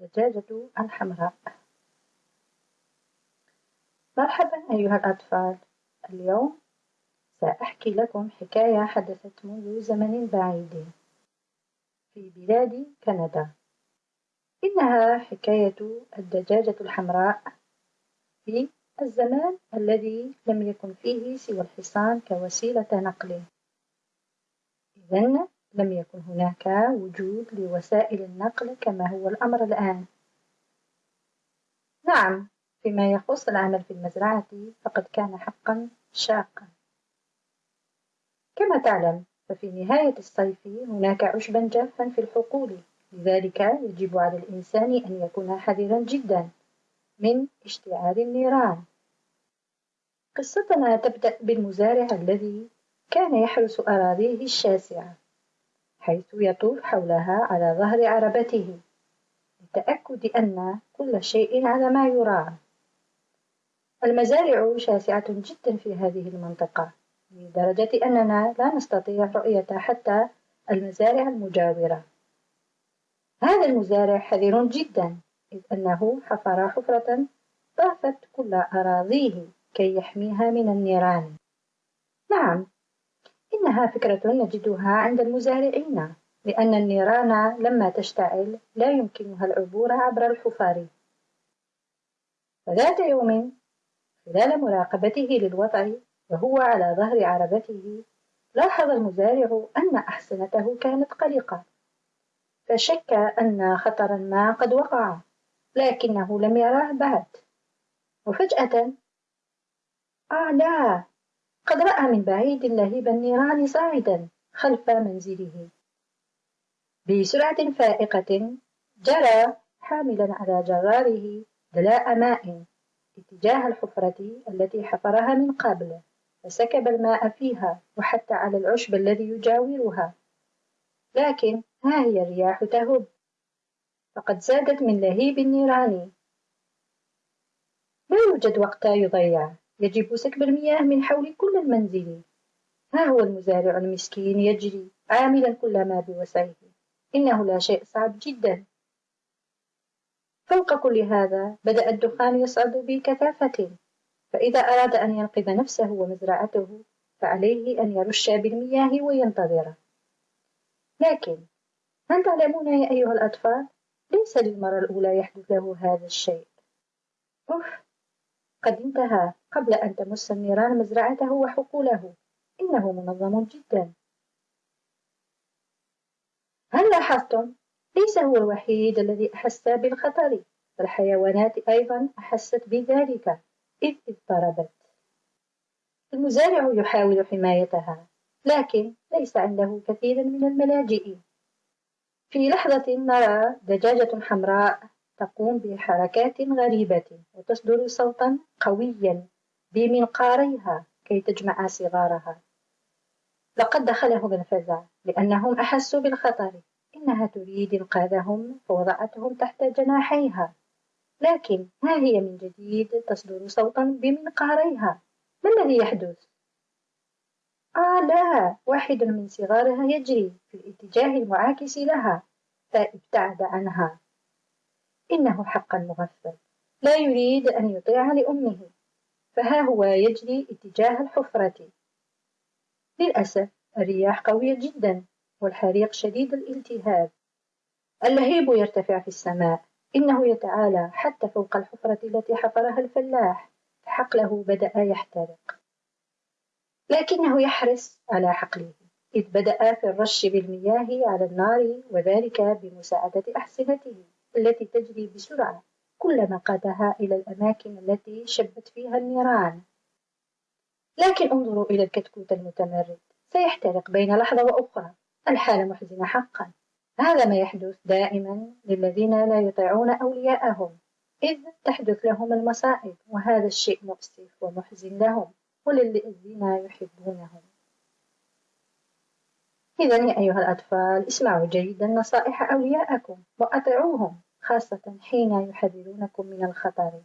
الدجاجة الحمراء. مرحبا أيها الأطفال. اليوم سأحكي لكم حكاية حدثت منذ زمن بعيد. في بلاد كندا. إنها حكاية الدجاجة الحمراء في الزمان الذي لم يكن فيه سوى الحصان كوسيلة نقل. إذن لم يكن هناك وجود لوسائل النقل كما هو الأمر الآن. نعم فيما يخص العمل في المزرعة فقد كان حقا شاقا. كما تعلم ففي نهاية الصيف هناك عشبا جافا في الحقول لذلك يجب على الإنسان أن يكون حذرا جدا من اشتعال النيران. قصتنا تبدأ بالمزارع الذي كان يحرس أراضيه الشاسعة. حيث يطوف حولها على ظهر عربته للتأكد أن كل شيء على ما يرام المزارع شاسعة جدا في هذه المنطقة لدرجة أننا لا نستطيع رؤية حتى المزارع المجاورة. هذا المزارع حذر جدا إذ أنه حفر حفرة طافت كل أراضيه كي يحميها من النيران. نعم إنها فكرة نجدها عند المزارعين لأن النيران لما تشتعل لا يمكنها العبور عبر الحفار. فذات يوم خلال مراقبته للوضع وهو على ظهر عربته لاحظ المزارع أن أحصنته كانت قلقة. فشك أن خطرا ما قد وقع لكنه لم يراه بعد. وفجأة آه لا! قد رأى من بعيد لهيب النيران صاعدا خلف منزله. بسرعة فائقة جرى حاملا على جراره دلاء ماء اتجاه الحفرة التي حفرها من قبل فسكب الماء فيها وحتى على العشب الذي يجاورها. لكن ها هي الرياح تهب. فقد زادت من لهيب النيران. لا يوجد وقت يضيع. يجب سكب المياه من حول كل المنزل. ها هو المزارع المسكين يجري عاملا كل ما بوسعه. إنه لا شيء صعب جدا. فوق كل هذا بدأ الدخان يصعد بكثافة. فإذا أراد أن ينقذ نفسه ومزرعته فعليه أن يرش بالمياه وينتظر. لكن هل تعلمون يا أيها الأطفال ليس للمرة الأولى يحدث له هذا الشيء؟ أوف قد انتهى قبل أن تمس النيران مزرعته وحقوله. إنه منظم جدا. هل لاحظتم؟ ليس هو الوحيد الذي أحس بالخطر فالحيوانات أيضا أحست بذلك إذ اضطربت. المزارع يحاول حمايتها لكن ليس عنده كثير من الملاجئ. في لحظة نرى دجاجة حمراء تقوم بحركات غريبة وتصدر صوتا قويا بمنقاريها كي تجمع صغارها. لقد دخلهم الفزع لأنهم أحسوا بالخطر. إنها تريد إنقاذهم فوضعتهم تحت جناحيها. لكن ها هي من جديد تصدر صوتا بمنقاريها؟ ما الذي يحدث؟ آه لا واحد من صغارها يجري في الاتجاه المعاكس لها فابتعد عنها. إنه حقا مغفل. لا يريد أن يطيع لأمه فها هو يجري اتجاه الحفرة. للأسف الرياح قوية جدا والحريق شديد الالتهاب. اللهيب يرتفع في السماء. إنه يتعالى حتى فوق الحفرة التي حفرها الفلاح. فحقله بدأ يحترق. لكنه يحرص على حقله. إذ بدأ في الرش بالمياه على النار وذلك بمساعدة أحصنته التي تجري بسرعة كلما قادها إلى الأماكن التي شبت فيها النيران. لكن انظروا إلى الكتكوت المتمرد. سيحترق بين لحظة وأخرى. الحالة محزنة حقا. هذا ما يحدث دائما للذين لا يطيعون أولياءهم. إذ تحدث لهم المصائب وهذا الشيء مؤسف ومحزن لهم. وللذين يحبونهم. إذا يا أيها الأطفال اسمعوا جيدا نصائح أولياءكم وأطيعوهم خاصة حين يحذرونكم من الخطر.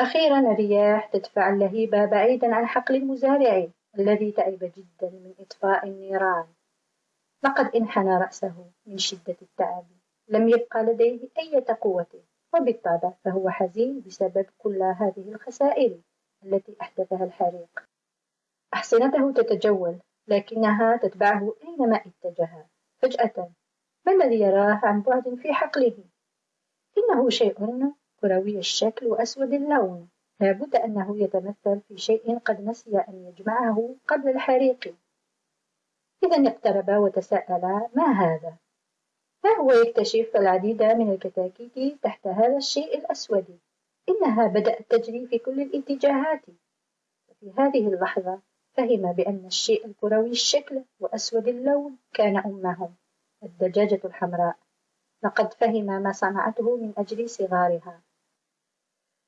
أخيرا الرياح تدفع اللهيب بعيدا عن حقل المزارع الذي تعب جدا من إطفاء النيران. لقد انحنى رأسه من شدة التعب. لم يبقى لديه أي قوة وبالطبع فهو حزين بسبب كل هذه الخسائر التي أحدثها الحريق. أحصنته تتجول لكنها تتبعه أينما اتجه. فجأة ما الذي يراه عن بعد في حقله؟ إنه شيء كروي الشكل وأسود اللون. لابد أنه يتمثل في شيء قد نسي أن يجمعه قبل الحريق. إذا اقترب وتساءل ما هذا؟ ها هو يكتشف العديد من الكتاكيت تحت هذا الشيء الأسود؟ إنها بدأت تجري في كل الاتجاهات. وفي هذه اللحظة فهم بأن الشيء الكروي الشكل وأسود اللون كان أمهم الدجاجة الحمراء. لقد فهم ما صنعته من أجل صغارها.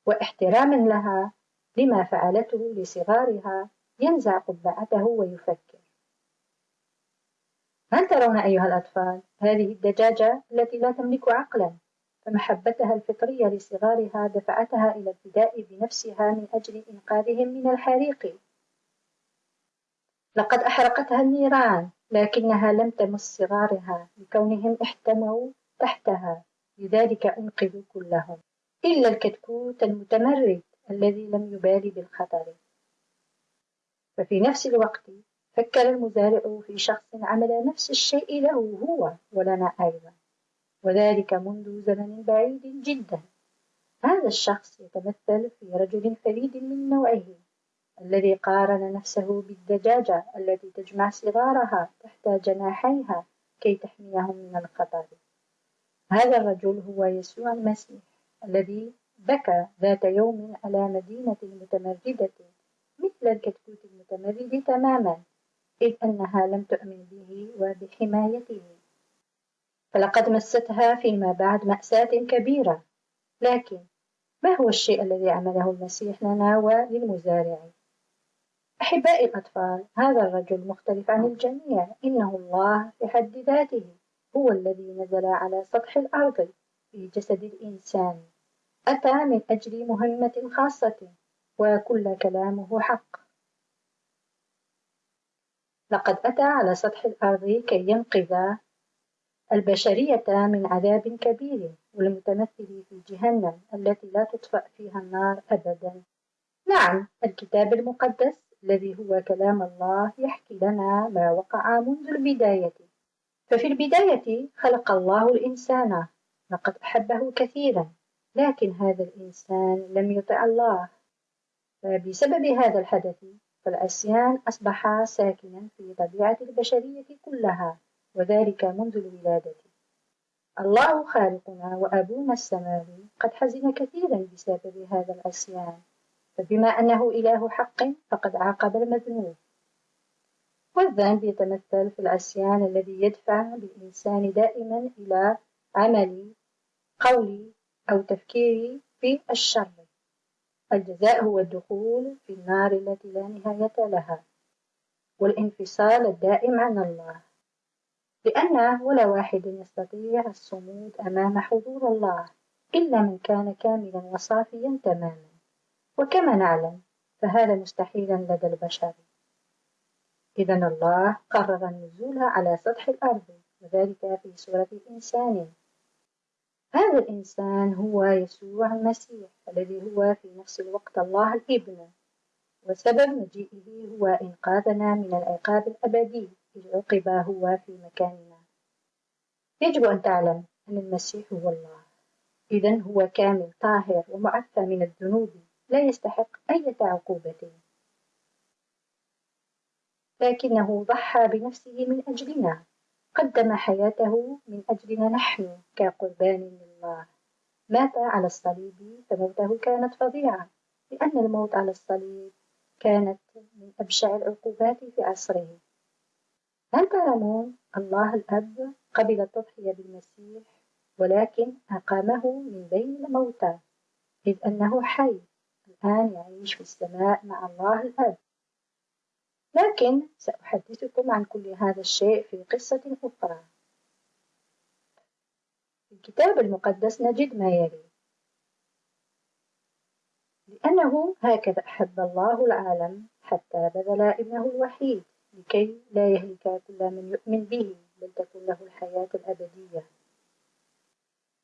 واحتراما لها لما فعلته لصغارها ينزع قبعته ويفكر. هل ترون أيها الأطفال هذه الدجاجة التي لا تملك عقلا فمحبتها الفطرية لصغارها دفعتها إلى الفداء بنفسها من أجل إنقاذهم من الحريق؟ لقد أحرقتها النيران لكنها لم تمس صغارها لكونهم احتموا تحتها. لذلك أنقذوا كلهم. إلا الكتكوت المتمرد الذي لم يبالي بالخطر. ففي نفس الوقت فكر المزارع في شخص عمل نفس الشيء له هو ولنا أيضا. وذلك منذ زمن بعيد جدا. هذا الشخص يتمثل في رجل فريد من نوعه. الذي قارن نفسه بالدجاجة التي تجمع صغارها تحت جناحيها كي تحميهم من الخطر هذا الرجل هو يسوع المسيح الذي بكى ذات يوم على مدينة متمردة مثل الكتكوت المتمرد تماما إذ أنها لم تؤمن به وبحمايته. فلقد مستها فيما بعد مأساة كبيرة لكن ما هو الشيء الذي عمله المسيح لنا وللمزارع؟ أحبائي الأطفال هذا الرجل مختلف عن الجميع. إنه الله في حد ذاته هو الذي نزل على سطح الأرض في جسد الإنسان. أتى من أجل مهمة خاصة وكل كلامه حق. لقد أتى على سطح الأرض كي ينقذ البشرية من عذاب كبير والمتمثل في جهنم التي لا تطفأ فيها النار أبدا. نعم الكتاب المقدس الذي هو كلام الله يحكي لنا ما وقع منذ البداية. ففي البداية خلق الله الإنسان. لقد أحبه كثيرا لكن هذا الإنسان لم يطع الله. فبسبب هذا الحدث فالعصيان أصبح ساكنا في طبيعة البشرية كلها وذلك منذ الولادة. الله خالقنا وأبونا السماوي قد حزن كثيرا بسبب هذا العصيان فبما أنه إله حق فقد عاقب المذنوب. والذنب يتمثل في العصيان الذي يدفع بالإنسان دائما إلى عمل قول أو تفكير في الشر. الجزاء هو الدخول في النار التي لا نهاية لها والانفصال الدائم عن الله. لأن ولا واحد يستطيع الصمود أمام حضور الله إلا من كان كاملا وصافيا تماما. وكما نعلم فهذا مستحيلا لدى البشر. إذا الله قرر النزول على سطح الأرض وذلك في صورة إنسان هذا الإنسان هو يسوع المسيح الذي هو في نفس الوقت الله الإبن. وسبب مجيئه هو إنقاذنا من العقاب الأبدي إذ عقب هو في مكاننا. يجب أن تعلم أن المسيح هو الله. إذا هو كامل طاهر ومعفى من الذنوب. لا يستحق أي عقوبة لكنه ضحى بنفسه من أجلنا قدم حياته من أجلنا نحن كقربان لله مات على الصليب فموته كانت فظيعة لأن الموت على الصليب كانت من أبشع العقوبات في عصره. هل تعلمون الله الأب قبل التضحية بالمسيح ولكن أقامه من بين الموتى إذ أنه حي. الآن يعيش في السماء مع الله الأب لكن سأحدثكم عن كل هذا الشيء في قصة أخرى. في الكتاب المقدس نجد ما يلي. لأنه هكذا أحب الله العالم حتى بذل ابنه الوحيد لكي لا يهلك كل من يؤمن به بل تكون له الحياة الأبدية.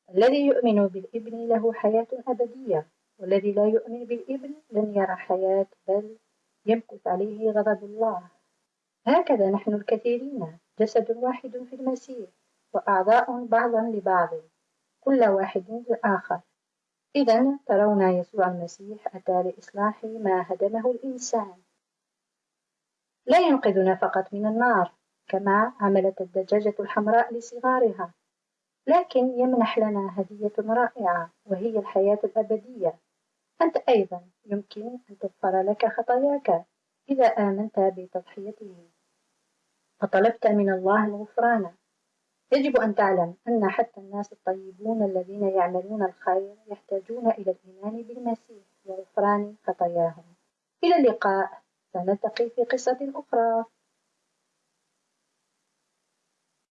الذي يؤمن بالابن له حياة أبدية. والذي لا يؤمن بالإبن لن يرى حياة بل يمكث عليه غضب الله. هكذا نحن الكثيرين جسد واحد في المسيح وأعضاء بعضا لبعض كل واحد للآخر إذا ترون يسوع المسيح أتى لإصلاح ما هدمه الإنسان. لا ينقذنا فقط من النار كما عملت الدجاجة الحمراء لصغارها. لكن يمنح لنا هدية رائعة وهي الحياة الأبدية. أنت أيضا يمكن أن تغفر لك خطاياك. إذا آمنت بتضحيته وطلبت من الله الغفران. يجب أن تعلم أن حتى الناس الطيبون الذين يعملون الخير يحتاجون إلى الإيمان بالمسيح وغفران خطاياهم. إلى اللقاء. سنلتقي في قصة أخرى.